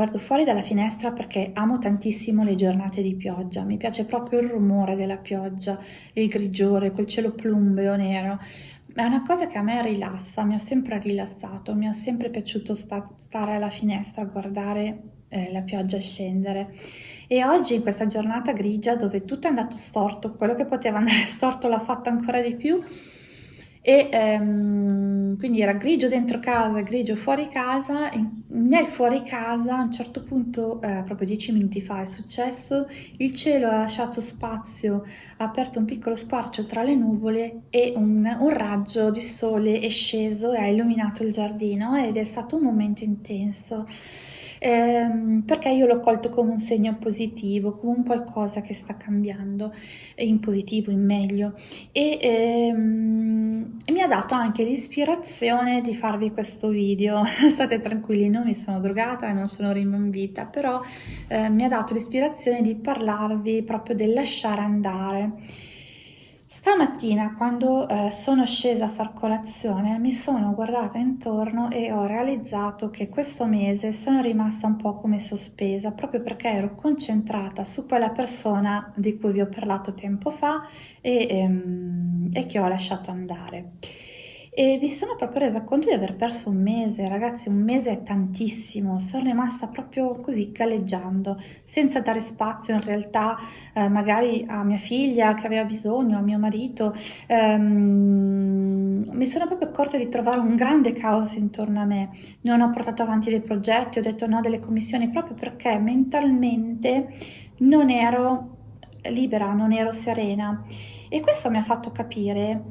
Guardo fuori dalla finestra perché amo tantissimo le giornate di pioggia, mi piace proprio il rumore della pioggia, il grigiore, quel cielo plumbeo nero. È una cosa che a me rilassa, mi ha sempre rilassato, mi ha sempre piaciuto sta stare alla finestra a guardare eh, la pioggia scendere. E oggi in questa giornata grigia dove tutto è andato storto, quello che poteva andare storto l'ha fatto ancora di più, e ehm, quindi era grigio dentro casa, grigio fuori casa, nel fuori casa a un certo punto, eh, proprio dieci minuti fa è successo, il cielo ha lasciato spazio, ha aperto un piccolo sparcio tra le nuvole e un, un raggio di sole è sceso e ha illuminato il giardino ed è stato un momento intenso ehm, perché io l'ho colto come un segno positivo, come un qualcosa che sta cambiando in positivo, in meglio e, ehm, e mi ha dato anche l'ispirazione di farvi questo video. State tranquilli, non mi sono drogata e non sono rimbambita, però eh, mi ha dato l'ispirazione di parlarvi proprio del lasciare andare. Stamattina quando eh, sono scesa a far colazione mi sono guardata intorno e ho realizzato che questo mese sono rimasta un po' come sospesa proprio perché ero concentrata su quella persona di cui vi ho parlato tempo fa e, ehm, e che ho lasciato andare e mi sono proprio resa conto di aver perso un mese, ragazzi, un mese è tantissimo, sono rimasta proprio così galleggiando, senza dare spazio in realtà eh, magari a mia figlia che aveva bisogno, a mio marito, ehm, mi sono proprio accorta di trovare un grande caos intorno a me, non ho portato avanti dei progetti, ho detto no delle commissioni proprio perché mentalmente non ero libera, non ero serena. E questo mi ha fatto capire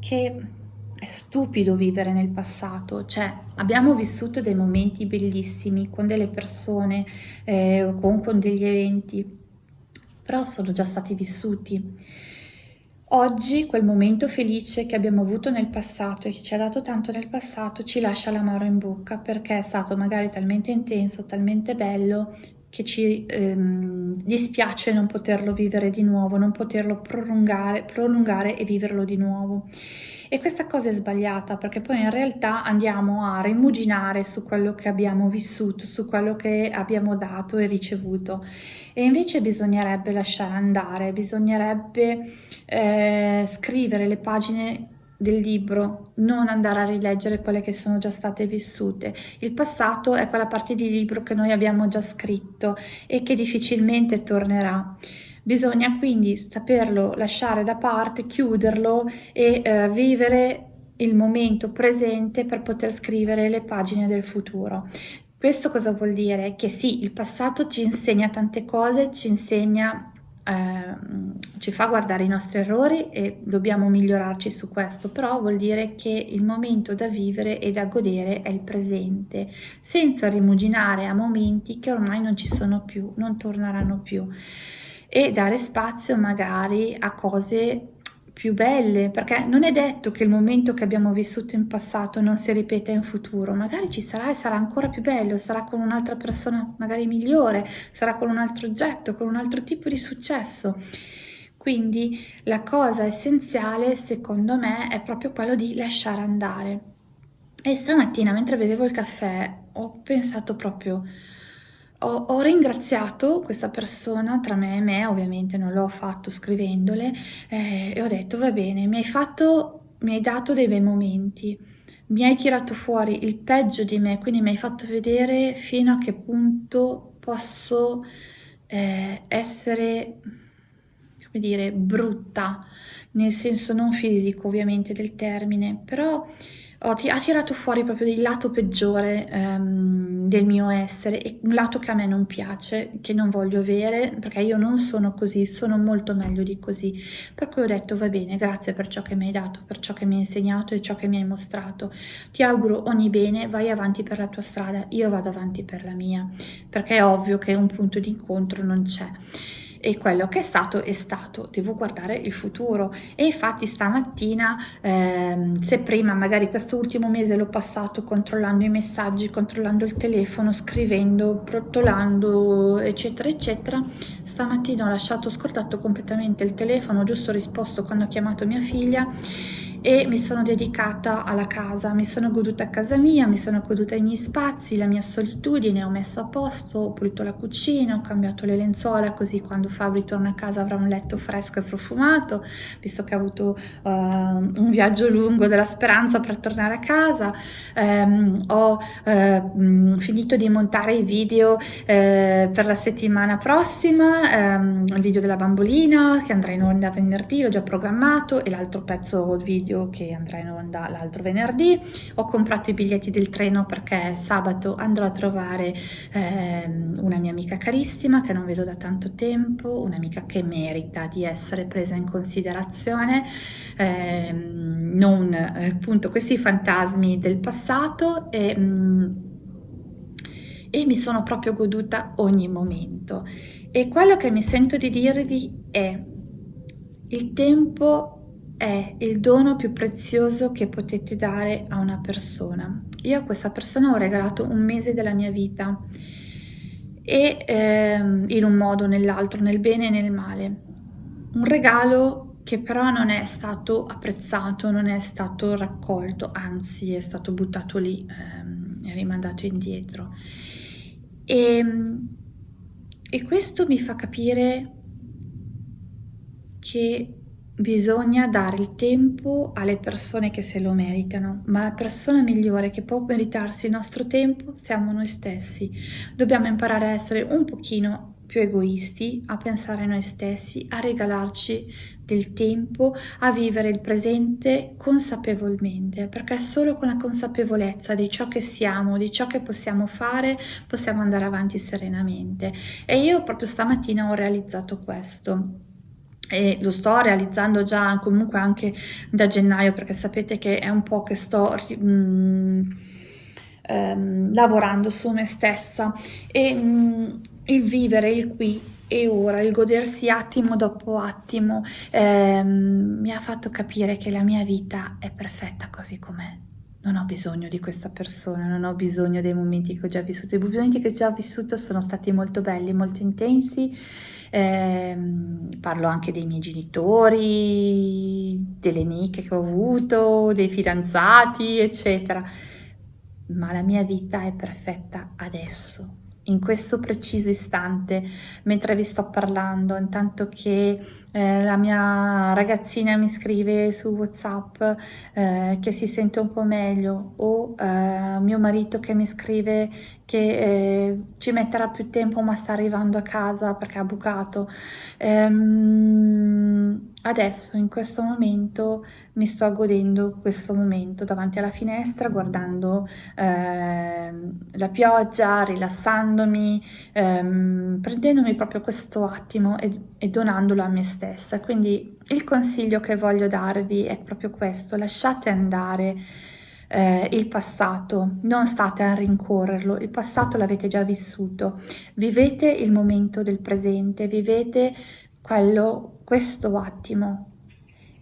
che è stupido vivere nel passato, cioè abbiamo vissuto dei momenti bellissimi con delle persone, eh, con, con degli eventi, però sono già stati vissuti. Oggi quel momento felice che abbiamo avuto nel passato e che ci ha dato tanto nel passato ci lascia l'amaro in bocca perché è stato magari talmente intenso, talmente bello che ci ehm, dispiace non poterlo vivere di nuovo, non poterlo prolungare, prolungare e viverlo di nuovo. E questa cosa è sbagliata perché poi in realtà andiamo a rimuginare su quello che abbiamo vissuto, su quello che abbiamo dato e ricevuto. E invece bisognerebbe lasciare andare, bisognerebbe eh, scrivere le pagine del libro, non andare a rileggere quelle che sono già state vissute. Il passato è quella parte di libro che noi abbiamo già scritto e che difficilmente tornerà. Bisogna quindi saperlo lasciare da parte, chiuderlo e eh, vivere il momento presente per poter scrivere le pagine del futuro. Questo cosa vuol dire? Che sì, il passato ci insegna tante cose, ci insegna eh, ci fa guardare i nostri errori e dobbiamo migliorarci su questo, però vuol dire che il momento da vivere e da godere è il presente, senza rimuginare a momenti che ormai non ci sono più, non torneranno più e dare spazio magari a cose più belle, perché non è detto che il momento che abbiamo vissuto in passato non si ripeta in futuro, magari ci sarà e sarà ancora più bello, sarà con un'altra persona magari migliore, sarà con un altro oggetto, con un altro tipo di successo. Quindi la cosa essenziale secondo me è proprio quello di lasciare andare. E stamattina mentre bevevo il caffè ho pensato proprio ho, ho, ringraziato questa persona tra me e me, ovviamente non l'ho fatto scrivendole, eh, e ho detto va bene, mi hai fatto, mi hai dato dei bei momenti, mi hai tirato fuori il peggio di me, quindi mi hai fatto vedere fino a che punto posso eh, essere, come dire, brutta, nel senso non fisico ovviamente del termine, però ho, ha tirato fuori proprio il lato peggiore um, del mio essere un lato che a me non piace, che non voglio avere, perché io non sono così, sono molto meglio di così. Per cui ho detto va bene, grazie per ciò che mi hai dato, per ciò che mi hai insegnato e ciò che mi hai mostrato. Ti auguro ogni bene, vai avanti per la tua strada, io vado avanti per la mia, perché è ovvio che un punto di incontro non c'è e quello che è stato è stato, devo guardare il futuro. E infatti stamattina ehm, se prima magari questo ultimo mese l'ho passato controllando i messaggi, controllando il telefono, scrivendo, brottolando eccetera eccetera, stamattina ho lasciato scordato completamente il telefono, giusto risposto quando ho chiamato mia figlia e mi sono dedicata alla casa, mi sono goduta casa mia, mi sono goduta i miei spazi, la mia solitudine, ho messo a posto, ho pulito la cucina, ho cambiato le lenzuola così quando Fabri torna a casa avrà un letto fresco e profumato, visto che ha avuto uh, un viaggio lungo della speranza per tornare a casa, um, ho uh, finito di montare i video uh, per la settimana prossima, um, il video della bambolina che andrà in onda venerdì, l'ho già programmato e l'altro pezzo video che andrà in onda l'altro venerdì. Ho comprato i biglietti del treno perché sabato andrò a trovare eh, una mia amica carissima che non vedo da tanto tempo, un'amica che merita di essere presa in considerazione, eh, non appunto questi fantasmi del passato e, mm, e mi sono proprio goduta ogni momento. E quello che mi sento di dirvi è il tempo è il dono più prezioso che potete dare a una persona. Io a questa persona ho regalato un mese della mia vita e ehm, in un modo o nell'altro, nel bene e nel male. Un regalo che però non è stato apprezzato, non è stato raccolto, anzi è stato buttato lì, ehm, è rimandato indietro. E, e questo mi fa capire che Bisogna dare il tempo alle persone che se lo meritano, ma la persona migliore che può meritarsi il nostro tempo siamo noi stessi. Dobbiamo imparare a essere un pochino più egoisti, a pensare a noi stessi, a regalarci del tempo, a vivere il presente consapevolmente, perché solo con la consapevolezza di ciò che siamo, di ciò che possiamo fare, possiamo andare avanti serenamente. E io proprio stamattina ho realizzato questo e lo sto realizzando già comunque anche da gennaio perché sapete che è un po' che sto mh, ehm, lavorando su me stessa e mh, il vivere il qui e ora, il godersi attimo dopo attimo ehm, mi ha fatto capire che la mia vita è perfetta così com'è non ho bisogno di questa persona, non ho bisogno dei momenti che ho già vissuto. I momenti che ho già vissuto sono stati molto belli, molto intensi. Eh, parlo anche dei miei genitori, delle amiche che ho avuto, dei fidanzati, eccetera. Ma la mia vita è perfetta adesso, in questo preciso istante, mentre vi sto parlando, intanto che eh, la mia ragazzina mi scrive su WhatsApp eh, che si sente un po' meglio o eh, mio marito che mi scrive che eh, ci metterà più tempo ma sta arrivando a casa perché ha bucato. Ehm, adesso, in questo momento, mi sto godendo questo momento davanti alla finestra, guardando ehm, la pioggia, rilassandomi, ehm, prendendomi proprio questo attimo e, e donandolo a me stessa. Quindi il consiglio che voglio darvi è proprio questo, lasciate andare eh, il passato, non state a rincorrerlo, il passato l'avete già vissuto, vivete il momento del presente, vivete quello, questo attimo.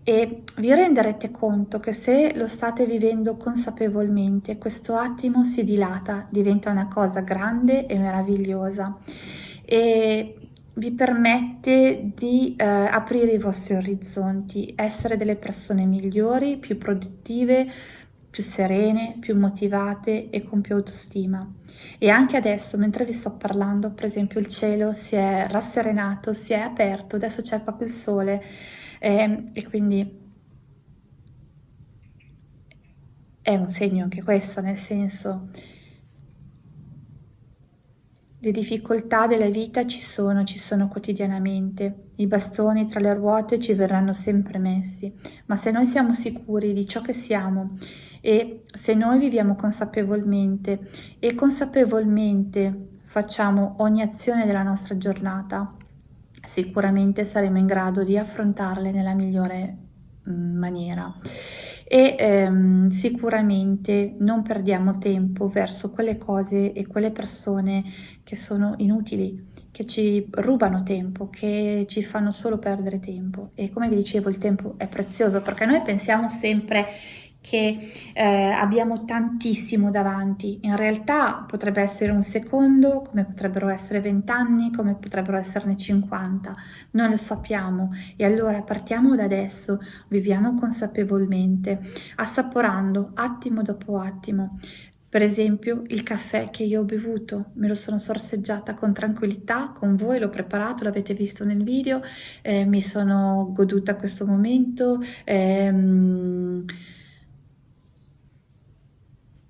E vi renderete conto che se lo state vivendo consapevolmente, questo attimo si dilata, diventa una cosa grande e meravigliosa. E vi permette di eh, aprire i vostri orizzonti, essere delle persone migliori, più produttive, più serene, più motivate e con più autostima. E anche adesso, mentre vi sto parlando, per esempio, il cielo si è rasserenato, si è aperto, adesso c'è proprio il sole eh, e quindi è un segno anche questo, nel senso le difficoltà della vita ci sono, ci sono quotidianamente. I bastoni tra le ruote ci verranno sempre messi, ma se noi siamo sicuri di ciò che siamo e se noi viviamo consapevolmente e consapevolmente facciamo ogni azione della nostra giornata, sicuramente saremo in grado di affrontarle nella migliore mm, maniera e ehm, sicuramente non perdiamo tempo verso quelle cose e quelle persone che sono inutili, che ci rubano tempo, che ci fanno solo perdere tempo. E come vi dicevo, il tempo è prezioso perché noi pensiamo sempre che eh, abbiamo tantissimo davanti. In realtà potrebbe essere un secondo, come potrebbero essere vent'anni, come potrebbero esserne 50, non lo sappiamo. E allora partiamo da adesso, viviamo consapevolmente, assaporando attimo dopo attimo. Per esempio il caffè che io ho bevuto, me lo sono sorseggiata con tranquillità, con voi l'ho preparato, l'avete visto nel video, eh, mi sono goduta questo momento. Ehm,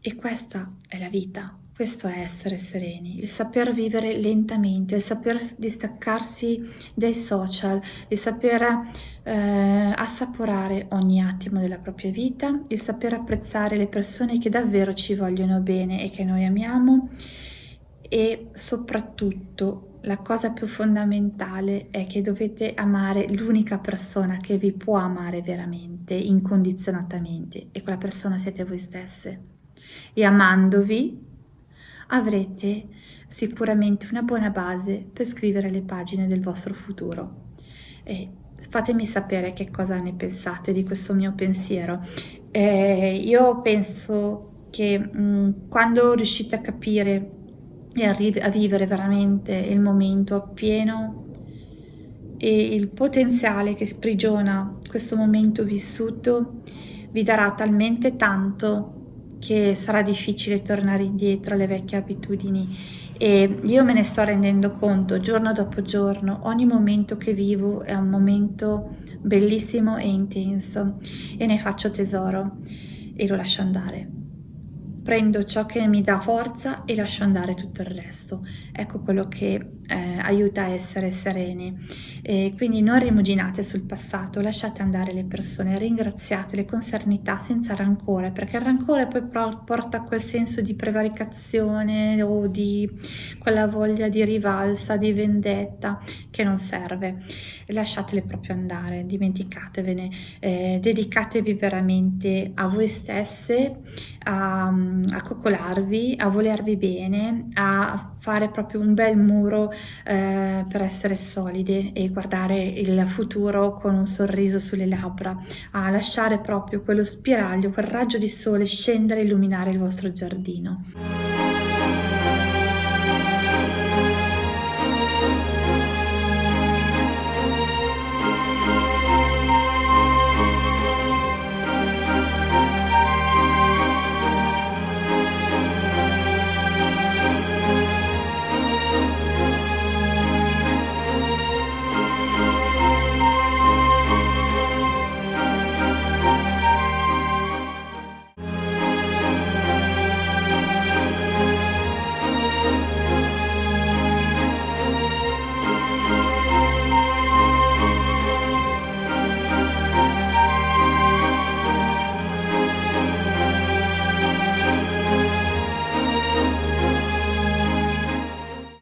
e questa è la vita, questo è essere sereni, il saper vivere lentamente, il saper distaccarsi dai social, il saper eh, assaporare ogni attimo della propria vita, il saper apprezzare le persone che davvero ci vogliono bene e che noi amiamo e soprattutto la cosa più fondamentale è che dovete amare l'unica persona che vi può amare veramente, incondizionatamente e quella persona siete voi stesse e amandovi avrete sicuramente una buona base per scrivere le pagine del vostro futuro. E fatemi sapere che cosa ne pensate di questo mio pensiero. Eh, io penso che mh, mm, quando riuscite a capire e a, a vivere veramente il momento appieno e il potenziale che sprigiona questo momento vissuto vi darà talmente tanto che sarà difficile tornare indietro alle vecchie abitudini. E io me ne sto rendendo conto giorno dopo giorno, ogni momento che vivo è un momento bellissimo e intenso e ne faccio tesoro e lo lascio andare. Prendo ciò che mi dà forza e lascio andare tutto il resto. Ecco quello che eh, aiuta a essere sereni. E quindi non rimuginate sul passato, lasciate andare le persone, ringraziatele con serenità, senza rancore, perché il rancore poi porta a quel senso di prevaricazione o di quella voglia di rivalsa, di vendetta che non serve. Lasciatele proprio andare, dimenticatevene, eh, dedicatevi veramente a voi stesse, a a coccolarvi, a volervi bene, a fare proprio un bel muro eh, per essere solide e guardare il futuro con un sorriso sulle labbra, a lasciare proprio quello spiraglio, quel raggio di sole scendere e illuminare il vostro giardino.